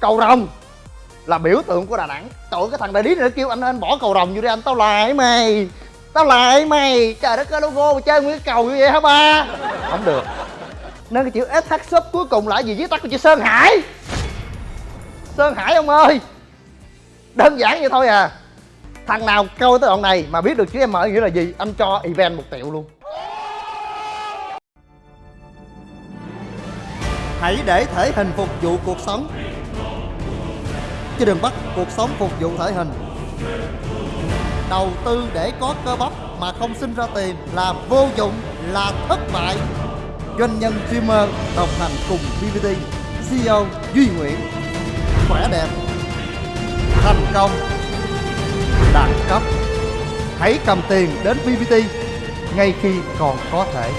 cầu rồng là biểu tượng của đà nẵng. Trời cái thằng đại lý này nó kêu anh anh bỏ cầu rồng vô đi, anh tao lại mày? Tao lại mày? Trời đất ơi, logo mà chơi nguyên cái cầu như vậy hả ba? Không được. Nên cái chữ SH shop cuối cùng là gì? Viết tắt của chữ Sơn Hải. Sơn Hải ông ơi. Đơn giản vậy thôi à. Thằng nào câu tới đoạn này mà biết được chữ M nghĩa là gì, anh cho event một triệu luôn. Hãy để thể hình phục vụ cuộc sống chứ đừng bắt cuộc sống phục vụ thể hình. Đầu tư để có cơ bắp mà không sinh ra tiền là vô dụng, là thất bại. Doanh nhân streamer đồng hành cùng BBT CEO Duy Nguyễn. Khỏe đẹp, thành công, đẳng cấp. Hãy cầm tiền đến BBT ngay khi còn có thể.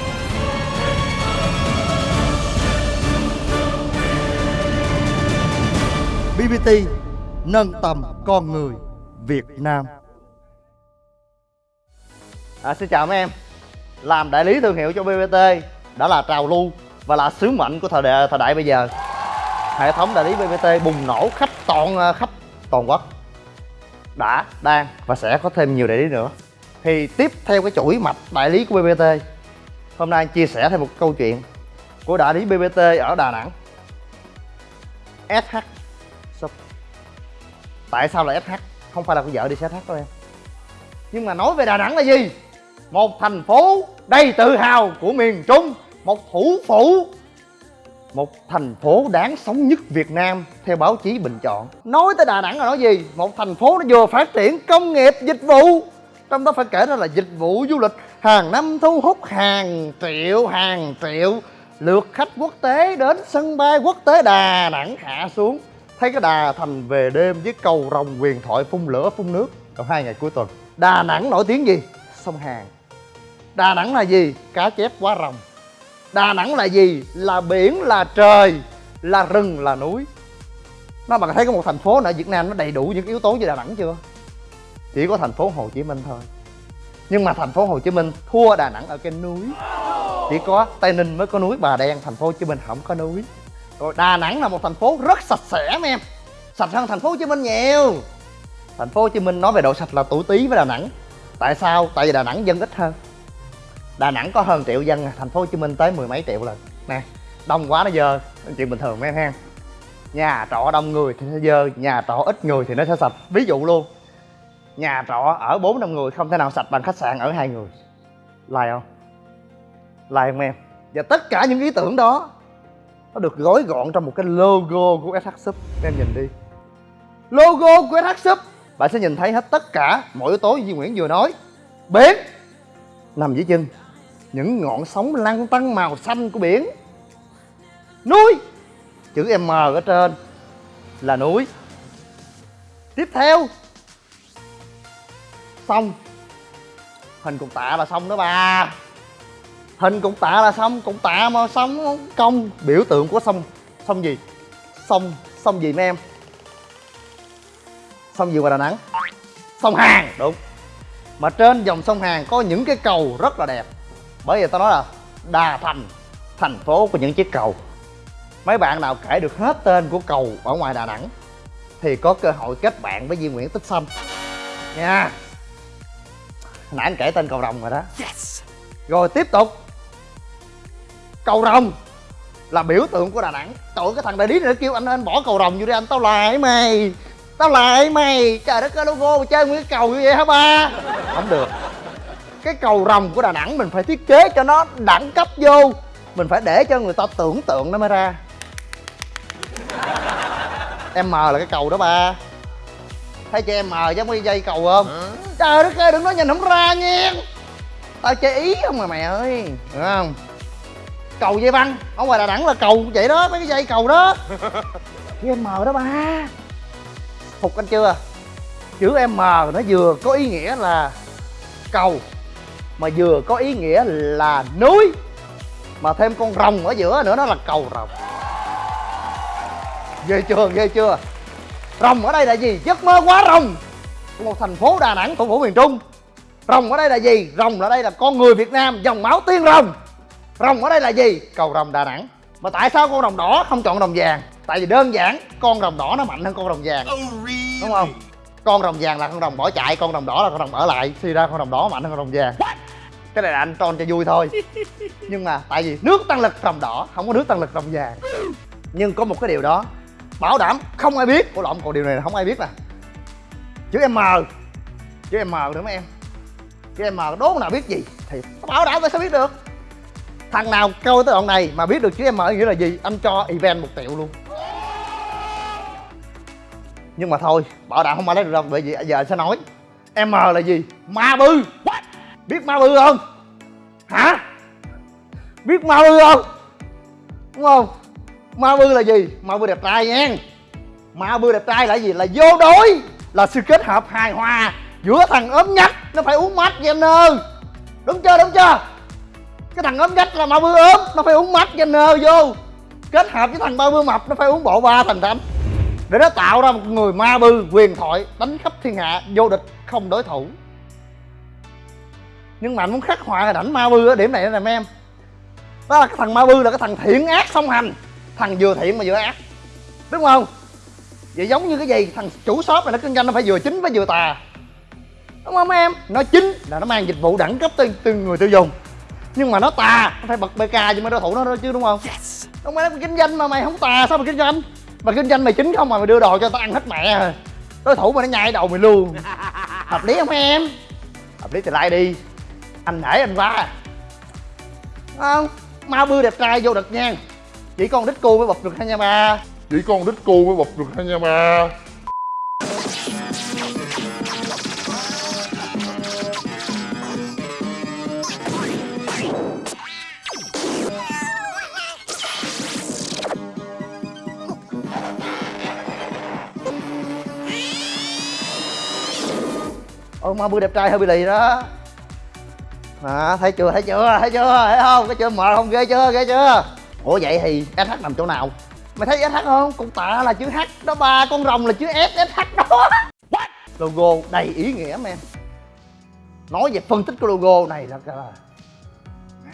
BBT nâng tầm con người Việt Nam. À, Xin chào mấy em. Làm đại lý thương hiệu cho BBT đã là trào lưu và là sứ mệnh của thời đại, thời đại bây giờ. Hệ thống đại lý BBT bùng nổ khắp toàn à, khắp toàn quốc. Đã, đang và sẽ có thêm nhiều đại lý nữa. Thì tiếp theo cái chuỗi mạch đại lý của BBT hôm nay chia sẻ thêm một câu chuyện của đại lý BBT ở Đà Nẵng. SH tại sao là SH không phải là con vợ đi xe SH đâu em. Nhưng mà nói về Đà Nẵng là gì? Một thành phố đầy tự hào của miền Trung, một thủ phủ, một thành phố đáng sống nhất Việt Nam, theo báo chí bình chọn. Nói tới Đà Nẵng là nói gì? Một thành phố nó vừa phát triển công nghiệp, dịch vụ. Trong đó phải kể ra là dịch vụ du lịch, hàng năm thu hút hàng triệu hàng triệu lượt khách quốc tế đến sân bay quốc tế Đà Nẵng hạ xuống thấy cái đà thành về đêm với cầu rồng quyền thoại phun lửa phun nước trong hai ngày cuối tuần. Đà Nẵng nổi tiếng gì? Sông Hàn. Đà Nẵng là gì? Cá chép quá rồng. Đà Nẵng là gì? Là biển, là trời, là rừng, là núi. Nó bạn thấy có một thành phố ở Việt Nam nó đầy đủ những yếu tố như Đà Nẵng chưa? Chỉ có thành phố Hồ Chí Minh thôi. Nhưng mà thành phố Hồ Chí Minh thua Đà Nẵng ở cái núi. Chỉ có Tây Ninh mới có núi Bà Đen, thành phố Hồ Chí Minh không có núi. Rồi Đà Nẵng là một thành phố rất sạch sẽ mấy em. Sạch hơn thành phố Hồ Chí Minh nhiều. Thành phố Hồ Chí Minh nói về độ sạch là tuổi tí với Đà Nẵng. Tại sao? Tại vì Đà Nẵng dân ít hơn. Đà Nẵng có hơn triệu dân, thành phố Hồ Chí Minh tới mười mấy triệu lần. Nè, đông quá nó dơ, chuyện bình thường mấy em ha. Nhà trọ đông người thì nó dơ, nhà trọ ít người thì nó sẽ sạch. Ví dụ luôn Nhà trọ ở bốn năm người không thể nào sạch bằng khách sạn ở hai người. Lại không? lại không em? Và tất cả những ý tưởng đó nó được gói gọn trong một cái logo của SH Sub. Em nhìn đi. Logo của SH Sub. Bạn sẽ nhìn thấy hết tất cả mọi yếu tố Duy Nguyễn vừa nói. Biển Nằm dưới chân. Những ngọn sóng lăn tăn màu xanh của biển. Núi. Chữ m ở trên là núi. Tiếp theo. Sông. Hình cục tạ là sông đó bà hình cục tạ là sông cục tạ mà sông công biểu tượng của sông sông gì? Sông sông gì mấy em? Sông gì ngoài đà nẵng? Sông hàn đúng. Mà trên dòng sông hàn có những cái cầu rất là đẹp. Bởi vì tao nói là đà thành thành phố của những chiếc cầu. Mấy bạn nào kể được hết tên của cầu ở ngoài đà nẵng thì có cơ hội kết bạn với Duy Nguyễn Tích Xanh. Nha. Nãy anh kể tên cầu rồng rồi đó. Yes. rồi tiếp tục cầu rồng là biểu tượng của đà nẵng. Trời cái thằng đại lý này nó kêu anh anh bỏ cầu rồng vô đi anh tao lại mày tao lại mày. Trời đất ơi logo mà chơi nguyên cái cầu như vậy hả ba? Không được. Cái cầu rồng của đà nẵng mình phải thiết kế cho nó đẳng cấp vô. Mình phải để cho người ta tưởng tượng nó mới ra. Em m là cái cầu đó ba. Thấy cho em m giống cái dây cầu không? Hả? trời đất ơi đừng nói nhìn không ra nha tao chơi ý không mà mẹ ơi hiểu không cầu dây băng. Ở ngoài đà nẵng là cầu vậy đó mấy cái dây cầu đó. Chữ m đó ba. Phục anh chưa? Chữ m nó vừa có ý nghĩa là cầu mà vừa có ý nghĩa là núi. Mà thêm con rồng ở giữa nữa nó là cầu rồng. Ghê chưa ghê chưa? Rồng ở đây là gì? Giấc mơ quá rồng. Của một thành phố đà nẵng thủ phủ miền trung. Rồng ở đây là gì? Rồng ở đây là con người việt nam dòng máu tiên rồng rồng ở đây là gì? Cầu rồng đà nẵng. Mà tại sao con rồng đỏ không chọn rồng vàng? Tại vì đơn giản con rồng đỏ nó mạnh hơn con rồng vàng. Đúng không? Con rồng vàng là con rồng bỏ chạy con rồng đỏ là con rồng ở lại. Suy ra con rồng đỏ mạnh hơn con rồng vàng. Cái này là anh tròn cho vui thôi. Nhưng mà tại vì nước tăng lực rồng đỏ không có nước tăng lực rồng vàng. Nhưng có một cái điều đó bảo đảm không ai biết. Của lộn còn điều này là không ai biết nè. Chữ m. Chữ m nữa mấy em? Chữ m đố nào biết gì thì bảo đảm tôi sẽ biết được thằng nào câu tới đoạn này mà biết được chữ m nghĩa là gì anh cho event một triệu luôn. Nhưng mà thôi bảo đảm không ai lấy được đâu bởi vì giờ anh sẽ nói. M là gì? Ma bư. Biết ma bư không? Hả? Biết ma bư không? Đúng không? Ma bư là gì? Ma bư đẹp trai nha. Ma bư đẹp trai là gì? Là vô đối là sự kết hợp hài hòa giữa thằng ốm nhách nó phải uống mát Jenner đúng chưa? Đúng chưa cái thằng ốm gách là ma bư ốm nó phải uống mát nơ vô. Kết hợp với thằng ma bư mập nó phải uống bộ ba thành thánh. Để nó tạo ra một người ma bư quyền thoại đánh khắp thiên hạ vô địch không đối thủ. Nhưng mà anh muốn khắc họa hình ảnh ma bư ở điểm này nè mấy em. Đó là cái thằng ma bư là cái thằng thiện ác song hành. Thằng vừa thiện mà vừa ác. Đúng không? Vậy giống như cái gì? Thằng chủ shop này nó kinh doanh nó phải vừa chính với vừa tà. Đúng không mấy em? Nó chính là nó mang dịch vụ đẳng cấp tới, từ người tiêu dùng nhưng mà nó tà. Nó phải bật bk cho mấy đối thủ nó đó chứ đúng không? Đúng mày kinh doanh mà mày không tà sao mày kinh doanh? Mà kinh doanh mày chính không mà mày đưa đồ cho tao ăn hết mẹ. Rồi đối thủ mà nó nhai đầu mày luôn. Hợp lý không em? Hợp lý thì like đi. Anh nể anh quá không? Ma bư đẹp trai vô địch nha. Chỉ con đít cu mới bập được hai nha ba. Chỉ con đít cu mới bọc được hai nha ba ôi ma bư đẹp trai hơi bị lì đó. À, thấy chưa thấy chưa thấy chưa thấy không? Cái chưa mờ không? Ghê chưa ghê chưa? Ủa vậy thì sh nằm chỗ nào? Mày thấy sh không? Con tạ là chữ h đó ba con rồng là chữ s sh đó. What? logo đầy ý nghĩa em. Nói về phân tích của logo này là, là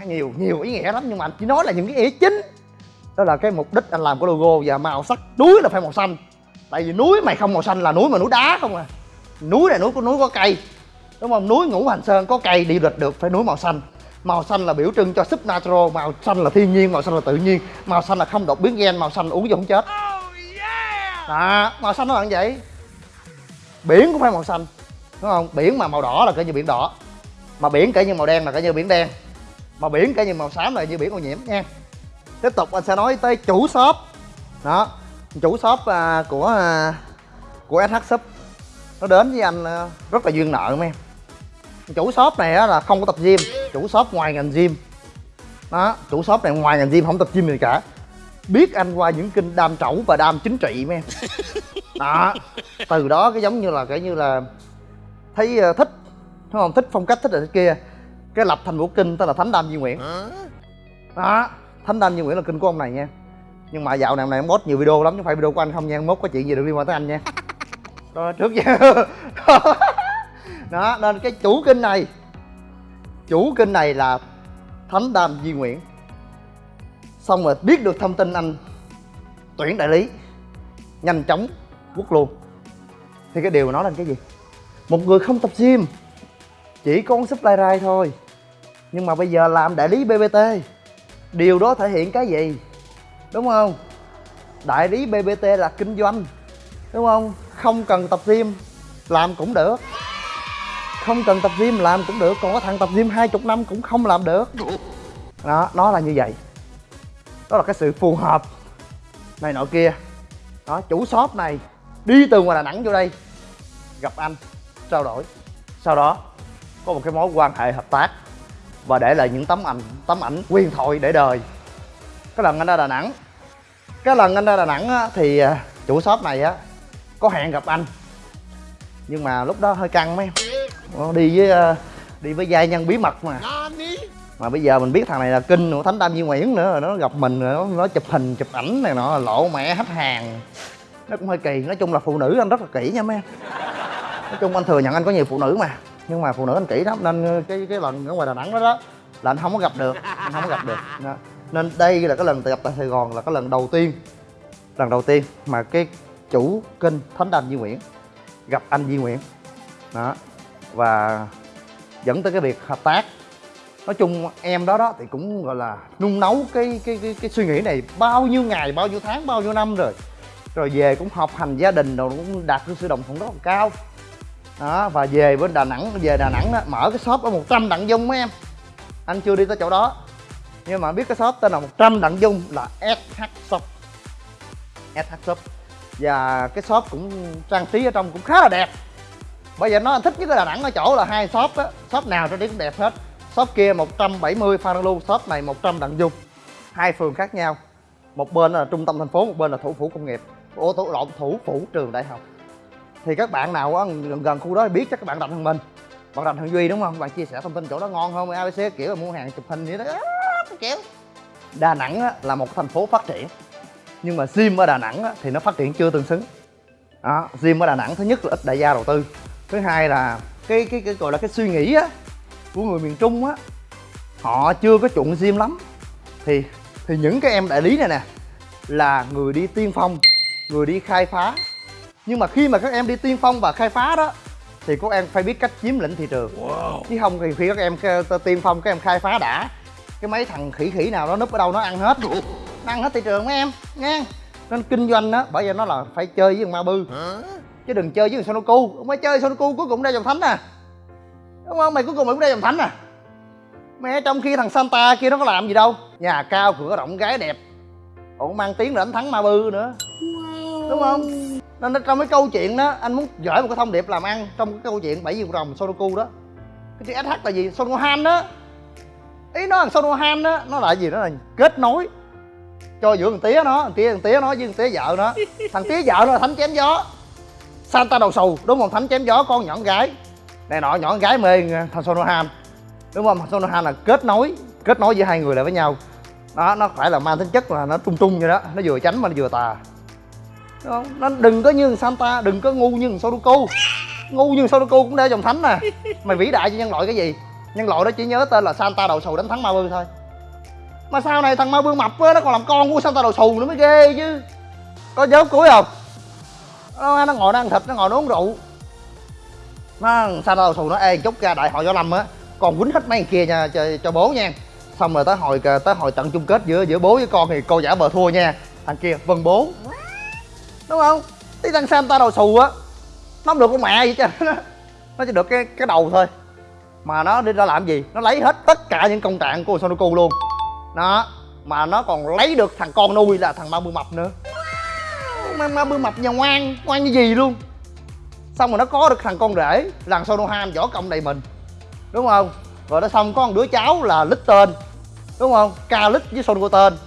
nhiều nhiều ý nghĩa lắm nhưng mà anh chỉ nói là những cái ý chính. Đó là cái mục đích anh làm cái logo và màu sắc. Núi là phải màu xanh. Tại vì núi mày không màu xanh là núi mà núi đá không à núi này núi có núi có cây. Đúng không? Núi ngũ hành sơn có cây đi lịch được phải núi màu xanh. Màu xanh là biểu trưng cho súp natural màu xanh là thiên nhiên màu xanh là tự nhiên. Màu xanh là không đột biến gen màu xanh uống vô không chết. Đó màu xanh nó là như vậy biển cũng phải màu xanh. Đúng không? Biển mà màu đỏ là coi như biển đỏ. Mà biển kể như màu đen là coi như biển đen. Mà biển kể như màu xám là như biển ô nhiễm nha. Tiếp tục anh sẽ nói tới chủ shop. Đó chủ shop à, của à, của SH Shop nó đến với anh à, rất là duyên nợ mấy em. Chủ shop này á, là không có tập gym chủ shop ngoài ngành gym. Đó chủ shop này ngoài ngành gym không tập gym gì cả. Biết anh qua những kinh đam trẩu và đam chính trị mấy em. Đó từ đó cái giống như là cái như là thấy uh, thích đúng không? Thích phong cách thích rồi thích kia. Cái lập thành bộ kinh tên là thánh đam di nguyễn. Đó thánh đam di nguyễn là kinh của ông này nha. Nhưng mà dạo này ông này ông post nhiều video lắm chứ không phải video của anh không nha. Mốt có chuyện gì được liên quan tới anh nha đó, trước giờ. Đó, nên cái chủ kinh này, chủ kinh này là thánh đam di nguyễn. Xong rồi biết được thông tin anh tuyển đại lý, nhanh chóng quất luôn. Thì cái điều nói là cái gì? Một người không tập gym, chỉ có supply rai thôi. Nhưng mà bây giờ làm đại lý bbt điều đó thể hiện cái gì? Đúng không? Đại lý bbt là kinh doanh, đúng không? Không cần tập gym làm cũng được. Không cần tập gym làm cũng được. Còn có thằng tập gym hai chục năm cũng không làm được. Đó nó là như vậy. Đó là cái sự phù hợp. Này nọ kia. Đó chủ shop này đi từ ngoài đà nẵng vô đây gặp anh trao đổi. Sau đó có một cái mối quan hệ hợp tác và để lại những tấm ảnh tấm ảnh quyền thoại để đời. Cái lần anh ra đà nẵng cái lần anh ra đà nẵng á, thì à, chủ shop này á có hẹn gặp anh. Nhưng mà lúc đó hơi căng mấy em. Đi với à, đi với giai nhân bí mật mà. Mà bây giờ mình biết thằng này là kinh của thánh tam di nguyễn nữa rồi nó gặp mình rồi nó, nó chụp hình chụp ảnh này nọ lộ mẹ hết hàng. Nó cũng hơi kỳ nói chung là phụ nữ anh rất là kỹ nha mấy em. Nói chung anh thừa nhận anh có nhiều phụ nữ mà nhưng mà phụ nữ anh kỹ lắm nên cái cái lần ở ngoài đà nẵng đó đó là anh không có gặp được anh không có gặp được. Đó. nên đây là cái lần tập tại sài gòn là cái lần đầu tiên lần đầu tiên mà cái chủ kênh thánh đam Duy Nguyễn gặp anh Duy Nguyễn. Đó. Và dẫn tới cái việc hợp tác. Nói chung em đó đó thì cũng gọi là nung nấu cái cái cái, cái suy nghĩ này bao nhiêu ngày bao nhiêu tháng bao nhiêu năm rồi. Rồi về cũng học hành gia đình rồi cũng đạt được sự đồng thuận rất là cao. Đó và về bên đà nẵng về đà nẵng đó, mở cái shop ở 100 đặng dung mấy em. Anh chưa đi tới chỗ đó. Nhưng mà biết cái shop tên là 100 đặng dung là SH shop. SH shop và cái shop cũng trang trí ở trong cũng khá là đẹp. Bây giờ nó anh thích nhất ở đà nẵng ở chỗ là hai shop á. Shop nào trên đi cũng đẹp hết. Shop kia 170 phan Lu shop này 100 đặng dung hai phường khác nhau. Một bên là trung tâm thành phố một bên là thủ phủ công nghiệp. Ô thủ lộn thủ phủ trường đại học. Thì các bạn nào á gần gần khu đó thì biết chắc các bạn đặt thằng mình. Bạn đặt thằng duy đúng không? Bạn chia sẻ thông tin chỗ đó ngon không abc kiểu là mua hàng chụp hình vậy đó. Kiểu đà nẵng á, là một thành phố phát triển nhưng mà gym ở đà nẵng á, thì nó phát triển chưa tương xứng. Đó gym ở đà nẵng thứ nhất là ít đại gia đầu tư. Thứ hai là cái cái cái gọi là cái suy nghĩ á của người miền trung á họ chưa có chuộng gym lắm. Thì thì những cái em đại lý này nè là người đi tiên phong người đi khai phá. Nhưng mà khi mà các em đi tiên phong và khai phá đó thì các em phải biết cách chiếm lĩnh thị trường. Wow. chứ không thì khi các em tiên phong các em khai phá đã cái mấy thằng khỉ khỉ nào nó núp ở đâu nó ăn hết nó ăn hết thị trường mấy em nha nên kinh doanh đó bởi vì nó là phải chơi với thằng ma bư. Chứ đừng chơi với thằng sonoku không phải chơi sonoku cuối cùng ra dòng thánh à. Đúng không? Mày cuối cùng mày cũng ra dòng thánh à. Mẹ trong khi thằng santa kia nó có làm gì đâu. Nhà cao cửa rộng gái đẹp. Còn mang tiếng là đánh thắng ma bư nữa. Đúng không? Nên trong cái câu chuyện đó anh muốn gửi một cái thông điệp làm ăn trong cái câu chuyện bảy viên rồng sonoku đó. Cái chữ sh là gì? Sonohan đó. Ý nó thằng sonohan đó nó là gì? Nó là kết nối cho giữa thằng tía nó thằng tía thằng tía nó với thằng tía vợ nó. Thằng tía vợ nó là thánh chém gió. Santa đầu xù đúng không? Thánh chém gió con nhỏ gái. Này nọ nhỏ gái mê thằng sonohan đúng không? Thằng sonohan là kết nối kết nối giữa hai người lại với nhau. Đó nó phải là mang tính chất là nó trung trung vậy đó. Nó vừa tránh mà nó vừa tà. Đúng không? Nó đừng có như santa đừng có ngu như sudoku ngu như sudoku cũng để dòng thánh nè. Mày vĩ đại cho nhân loại cái gì? Nhân loại đó chỉ nhớ tên là santa đầu xù đánh thắng ma bư thôi mà sau này thằng ma vương mập á nó còn làm con của santa đầu xù nữa mới ghê chứ. Có dớp cuối không? Nó, nó ngồi nó ăn thịt nó ngồi nó uống rượu. Nó santa đầu xù nó? Ê chút ra đại hội võ lâm á còn quýnh hết mấy kia nha cho, cho bố nha. Xong rồi tới hồi tới hồi trận chung kết giữa giữa bố với con thì cô giả bờ thua nha. Thằng kia vâng bố. Đúng không? Tí thằng santa đầu xù á nó không được con mẹ gì chứ nó chỉ được cái cái đầu thôi. Mà nó đi ra làm gì? Nó lấy hết tất cả những công trạng của Sonoku luôn đó mà nó còn lấy được thằng con nuôi là thằng ma bư mập nữa. Ma, ma bư mập nhà ngoan ngoan như gì luôn. Xong rồi nó có được thằng con rể là Sonohan võ công đầy mình. Đúng không? Rồi nó xong có một đứa cháu là lít tên. Đúng không? Ca lít với Sonoku tên.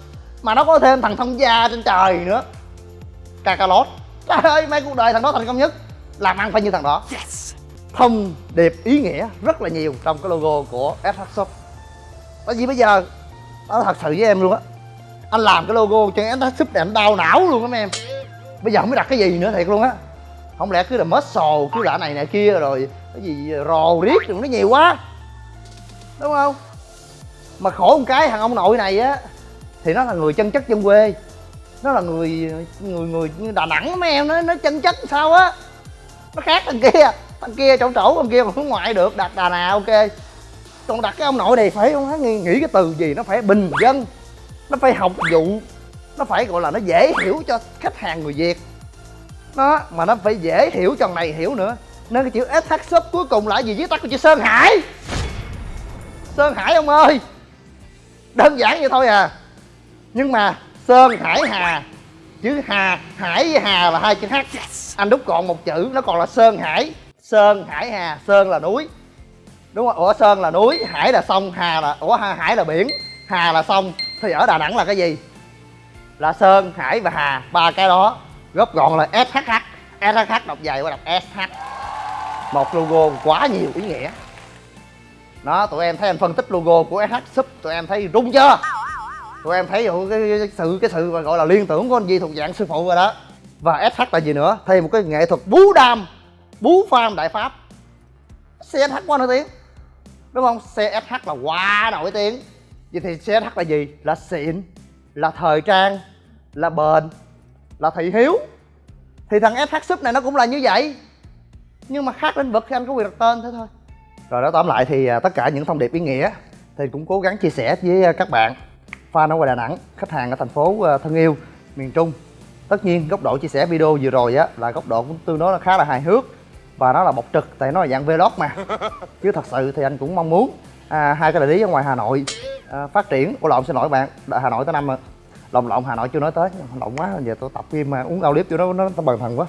Mà nó có thêm thằng thông gia trên trời nữa. Kakalot trời ơi mấy cuộc đời thằng đó thành công nhất. Làm ăn phải như thằng đó. Yes. thông điệp ý nghĩa rất là nhiều trong cái logo của SH Shop. Bởi vì bây giờ nó thật sự với em luôn á. Anh làm cái logo cho em Shop này anh đau não luôn á mấy em. Bây giờ không biết đặt cái gì nữa thiệt luôn á. Không lẽ cứ là muscle, cứ là này này kia rồi, cái gì, rò riết rồi nó nhiều quá. Đúng không? Mà khổ một cái, thằng ông nội này á, thì nó là người chân chất dân quê. Nó là người người người như đà nẵng mấy em, nó nó chân chất sao á. Nó khác thằng kia thằng kia chỗ chỗ thằng kia mà hướng ngoại được, đặt đà nào ok còn đặt cái ông nội này phải không nghĩ, nghĩ cái từ gì nó phải bình dân nó phải học vụ nó phải gọi là nó dễ hiểu cho khách hàng người việt. Nó mà nó phải dễ hiểu cho này hiểu nữa. Nên cái chữ sh shop cuối cùng là gì? Viết tắt của chữ sơn hải. Sơn hải ông ơi. Đơn giản vậy thôi à. Nhưng mà sơn hải hà chữ hà hải với hà là hai chữ h. Anh đúc còn một chữ nó còn là sơn hải. Sơn hải hà sơn là núi đúng không ủa sơn là núi hải là sông hà là ủa hải là biển hà là sông. Thì ở đà nẵng là cái gì? Là sơn hải và hà ba cái đó. Góp gọn là shh shh đọc dài qua đọc sh một logo quá nhiều ý nghĩa. Đó tụi em thấy anh phân tích logo của sh sub tụi em thấy rung chưa? Tụi em thấy cái, cái, cái sự cái sự gọi là liên tưởng của anh Di thuộc dạng sư phụ rồi đó. Và SH là gì nữa? Thêm một cái nghệ thuật bú đam bú pham đại pháp. CSH quá nổi tiếng đúng không? CSH là quá nổi tiếng. Vậy thì CSH là gì? Là xịn, là thời trang, là bền, là thị hiếu. Thì thằng SH Sub này nó cũng là như vậy. Nhưng mà khác lĩnh vực thì anh có quyền đặt tên thế thôi. Rồi đó, tóm lại thì à, tất cả những thông điệp ý nghĩa thì cũng cố gắng chia sẻ với à, các bạn. Fan ở ngoài Đà Nẵng, khách hàng ở thành phố à, thân yêu miền Trung. Tất nhiên góc độ chia sẻ video vừa rồi á, là góc độ cũng tương đối là khá là hài hước và nó là bộc trực tại nó là dạng vlog mà. Chứ thật sự thì anh cũng mong muốn à, hai cái đại lý ở ngoài Hà Nội à, phát triển. Ủa lộn xin lỗi bạn Hà Nội tới năm rồi. Lộn lộn Hà Nội chưa nói tới lộn quá giờ tôi tập game mà uống ao liếp cho nó nó bần thần quá.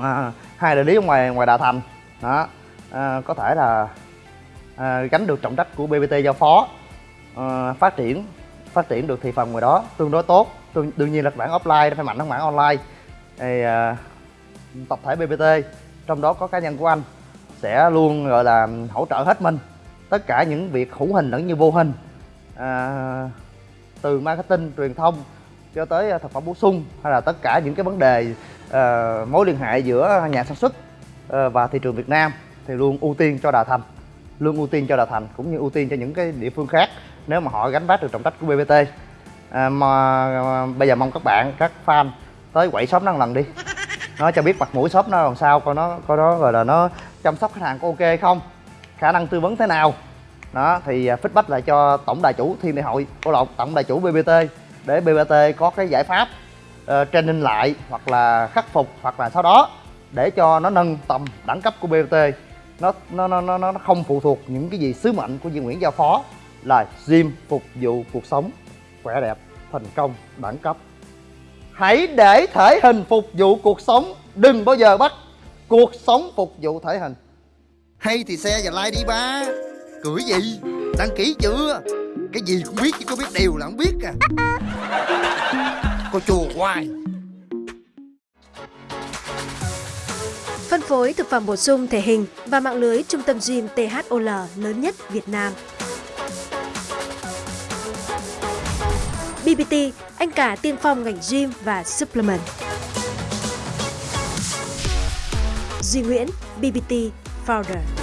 À, hai đại lý ở ngoài ngoài Đà Thành. Đó à, có thể là à, gánh được trọng trách của BBT giao phó à, phát triển phát triển được thị phần ngoài đó tương đối tốt. Đương, đương nhiên là bản offline nó phải mạnh hơn bản online. Thì à, tập thể BBT trong đó có cá nhân của anh sẽ luôn gọi là hỗ trợ hết mình. Tất cả những việc hữu hình lẫn như vô hình à, từ marketing truyền thông cho tới à, thực phẩm bổ sung hay là tất cả những cái vấn đề à, mối liên hệ giữa nhà sản xuất à, và thị trường Việt Nam thì luôn ưu tiên cho Đà Thành luôn ưu tiên cho Đà Thành cũng như ưu tiên cho những cái địa phương khác nếu mà họ gánh vác được trọng trách của BBT à, mà mà bây giờ mong các bạn các fan tới quậy shop năng lần đi nó cho biết mặt mũi shop nó làm sao coi nó coi nó gọi là nó chăm sóc khách hàng có ok không khả năng tư vấn thế nào. Đó thì à, feedback lại cho tổng đại chủ thiên đại hội của lộn tổng đại chủ bbt để bbt có cái giải pháp uh, training lại hoặc là khắc phục hoặc là sau đó để cho nó nâng tầm đẳng cấp của bbt nó nó nó nó, nó không phụ thuộc những cái gì sứ mệnh của Duy Nguyễn giao phó là gym phục vụ cuộc sống khỏe đẹp thành công đẳng cấp hãy để thể hình phục vụ cuộc sống. Đừng bao giờ bắt cuộc sống phục vụ thể hình. Hay thì xe và like đi ba. Cười gì? Đăng ký chưa? Cái gì cũng biết chứ có biết điều là không biết à. Cô chùa hoài. Phân phối thực phẩm bổ sung thể hình và mạng lưới trung tâm gym THOL lớn nhất Việt Nam. BBT, anh cả tiên phong ngành gym và supplement. Duy Nguyễn, BBT Founder.